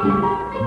Si no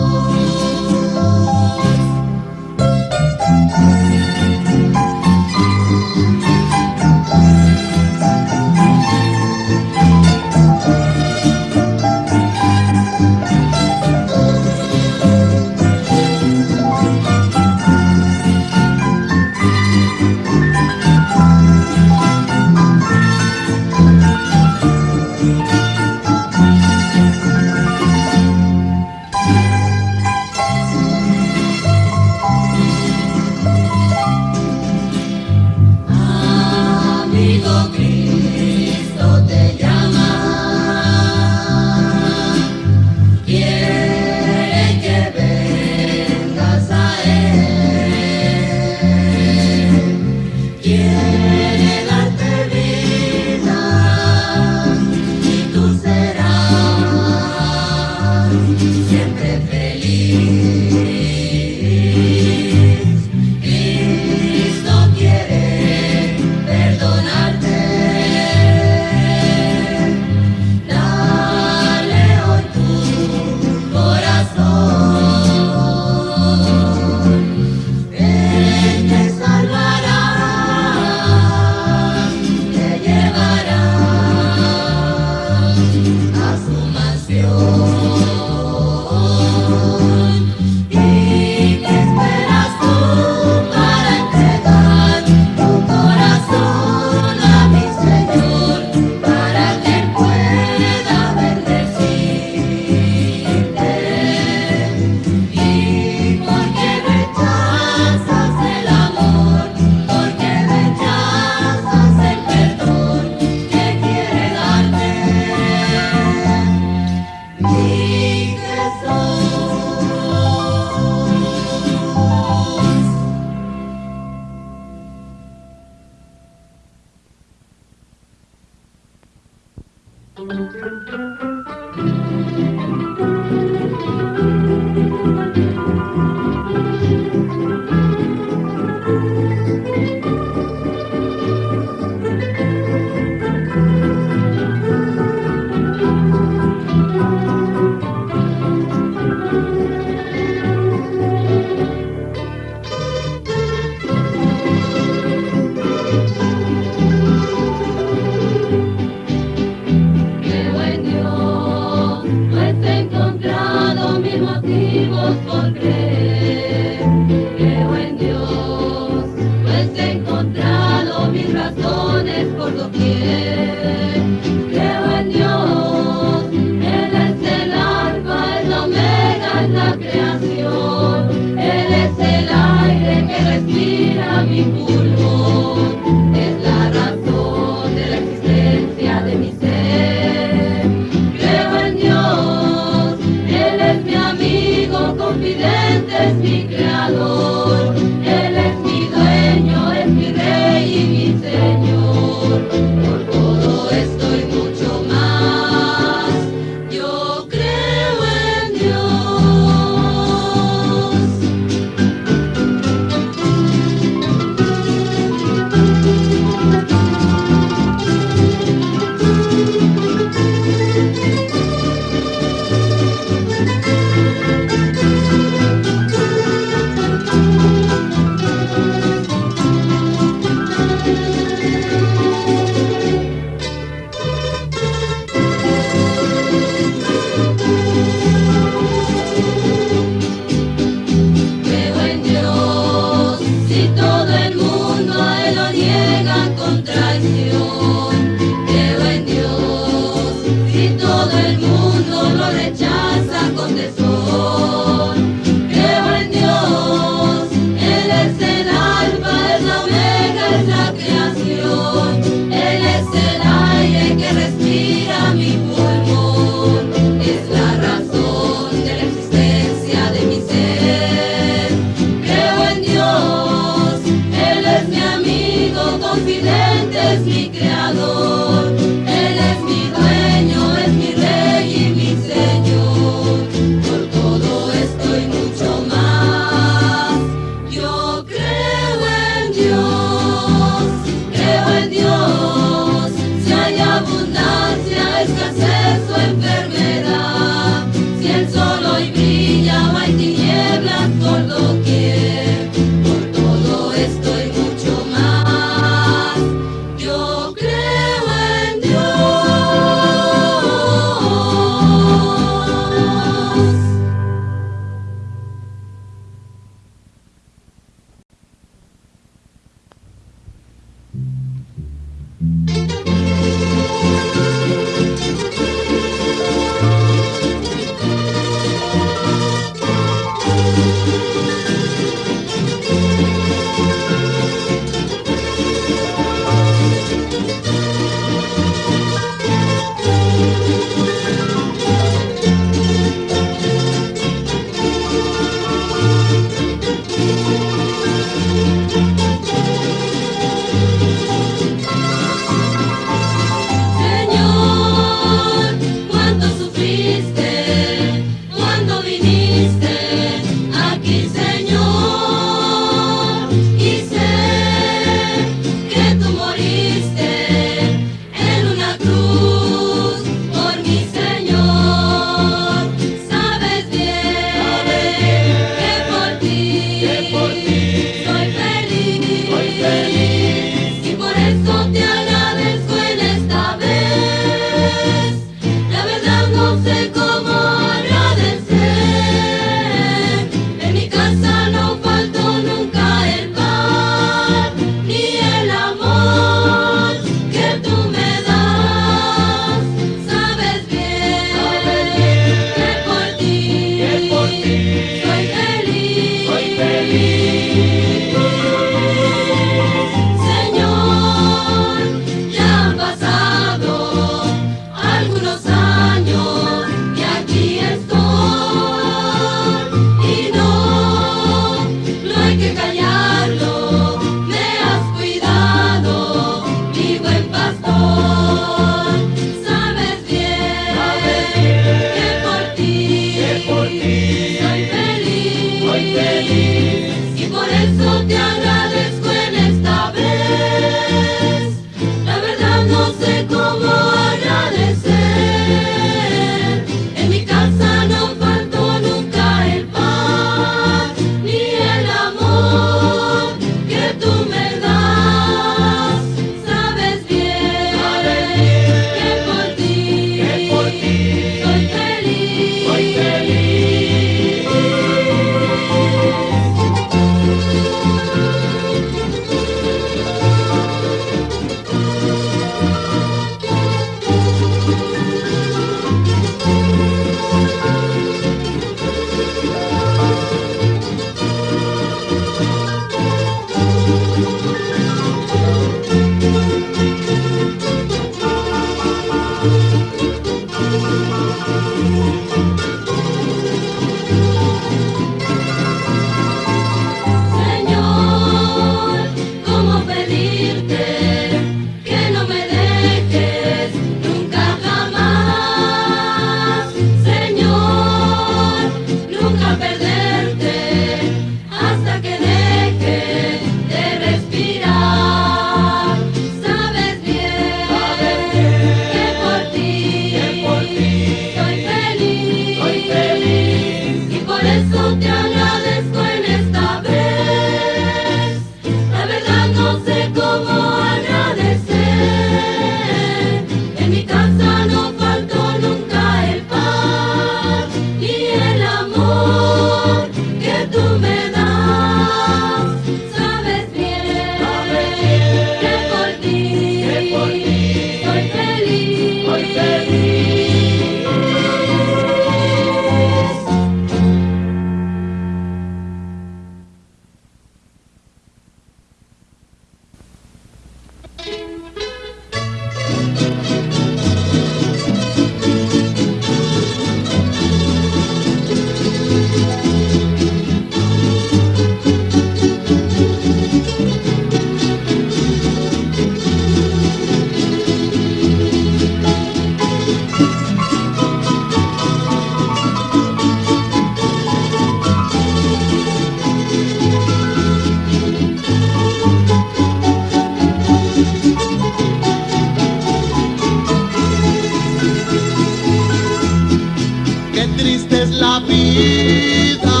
triste es la vida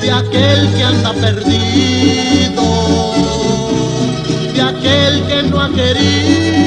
de aquel que anda perdido, de aquel que no ha querido.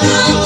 Oh,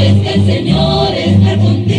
es que el Señor está contigo.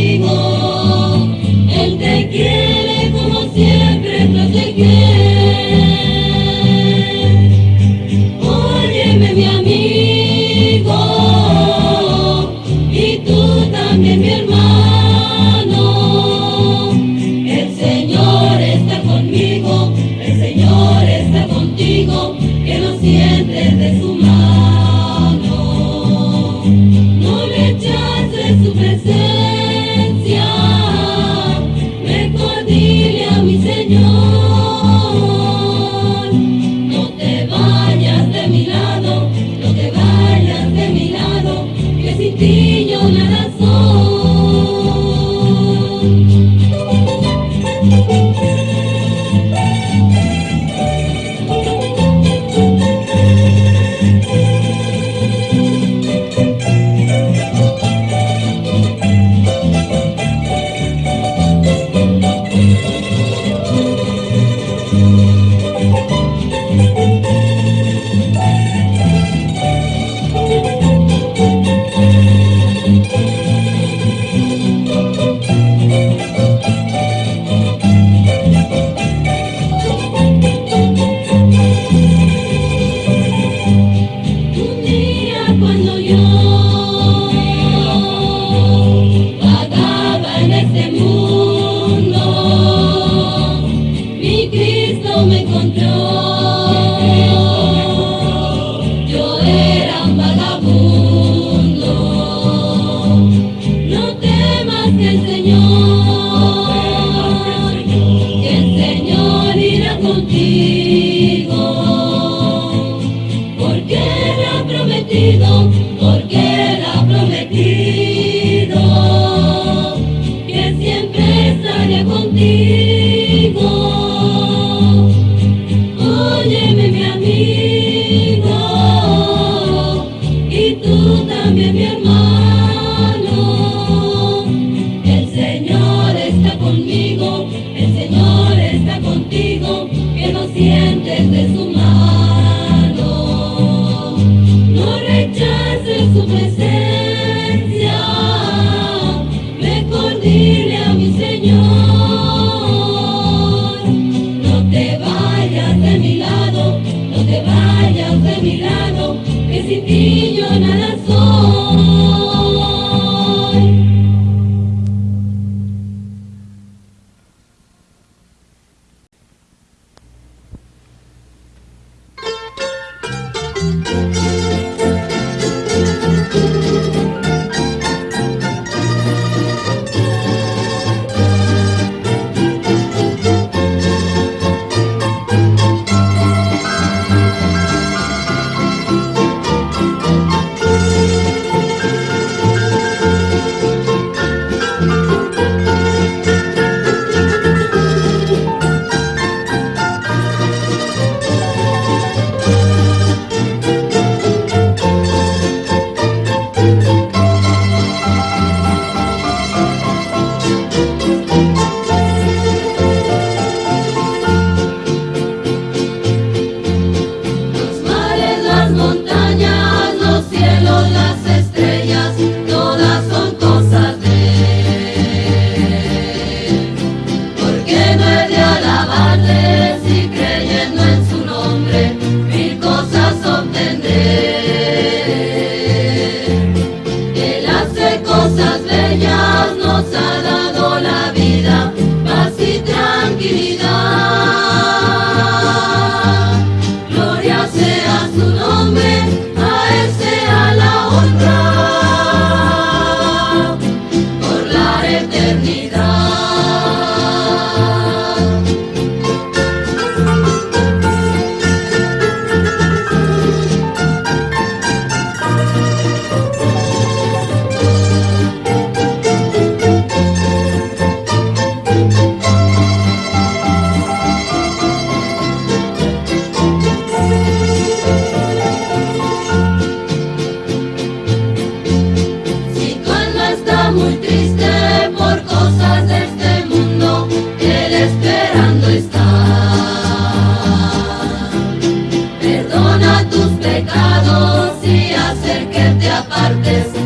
Perdona tus pecados y hacer que te apartes